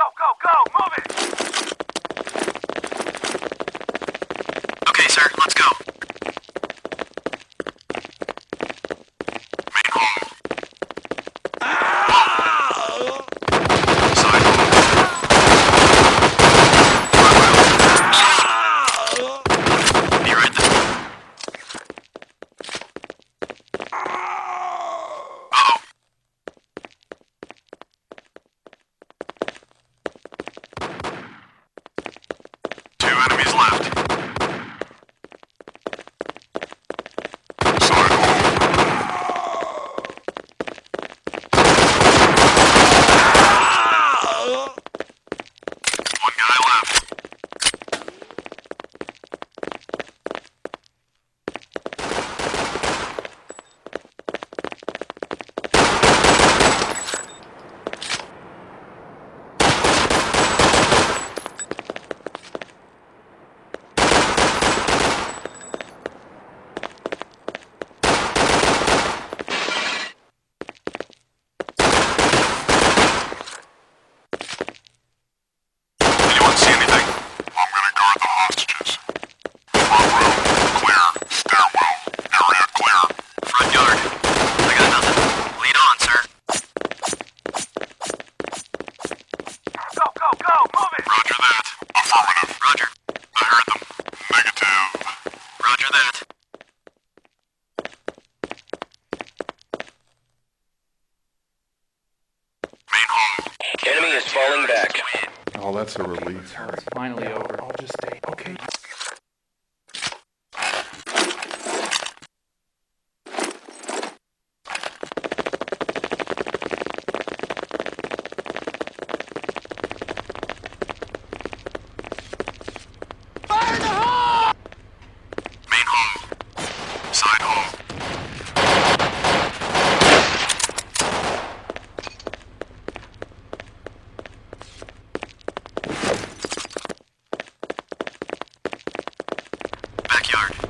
Go, go, go! Move it! Okay, sir, let's go. That. Affirmative. Roger. I heard them. Negative. Roger that. Main hall. Enemy is falling back. Oh, that's a relief. It's finally over. I'll just stay. Okay. Backyard.